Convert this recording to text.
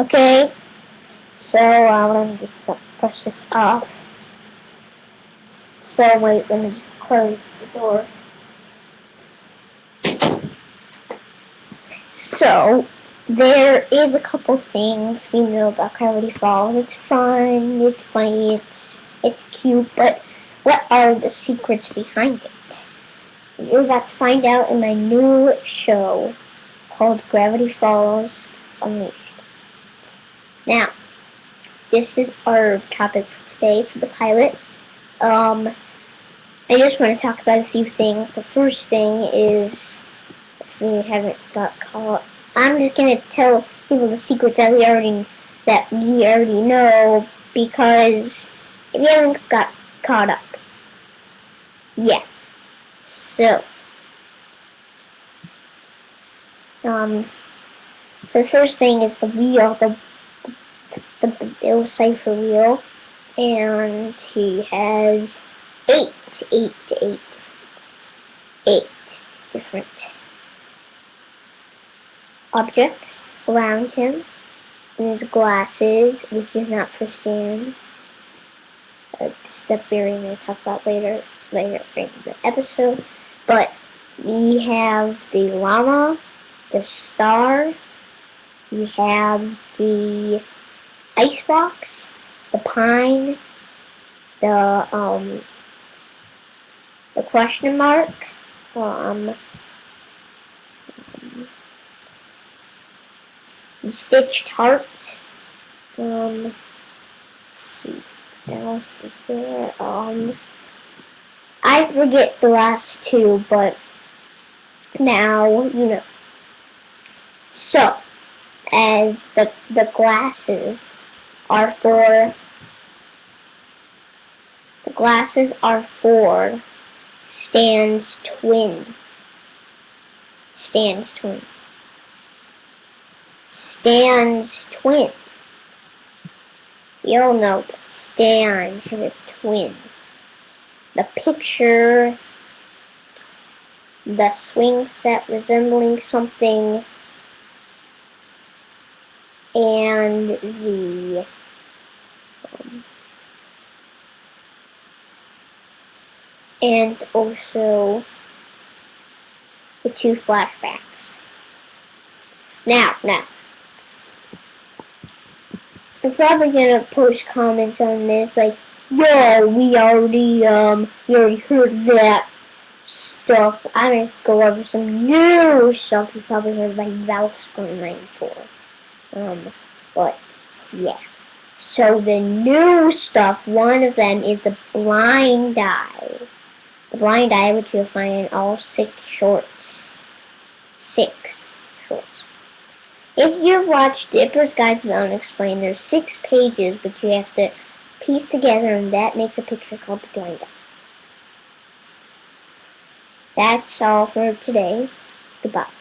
Okay, so uh, let me just brush this off. So wait, let me just close the door. So, there is a couple things we know about Gravity Falls. It's fun, it's funny, it's it's cute, but what are the secrets behind it? You're about to find out in my new show called Gravity Falls Unleashed. Now, this is our topic for today for the pilot. Um, I just want to talk about a few things. The first thing is, if we haven't got caught, I'm just gonna tell people the secrets that we already that we already know because if you haven't got caught up, yeah. So, um, so the first thing is the wheel, the the, the Bill Cipher wheel, and he has eight, eight, eight, eight different objects around him. And his glasses, which is not for. Uh, stuff Barry may talk about later, later in the episode. But we have the llama, the star, we have the icebox, the pine, the um the question mark, um the stitched heart, um see what else is there? Um I forget the last two, but now you know. So as the the glasses are for the glasses are for Stan's twin. Stan's twin. Stan's twin. You all know Stan has a twin. The picture, the swing set resembling something, and the um, and also the two flashbacks. Now, now, I'm probably gonna post comments on this, like, yeah, we already, um, we already heard that stuff. I'm gonna go over some new stuff you probably heard by Valve's going 94. Um, but, yeah. So the new stuff, one of them is the blind eye. The blind eye, which you'll find in all six shorts. Six shorts. If you've watched Dipper's Guide to the Unexplained, there's six pages, but you have to piece together, and that makes a picture called the blind eye. That's all for today. Goodbye.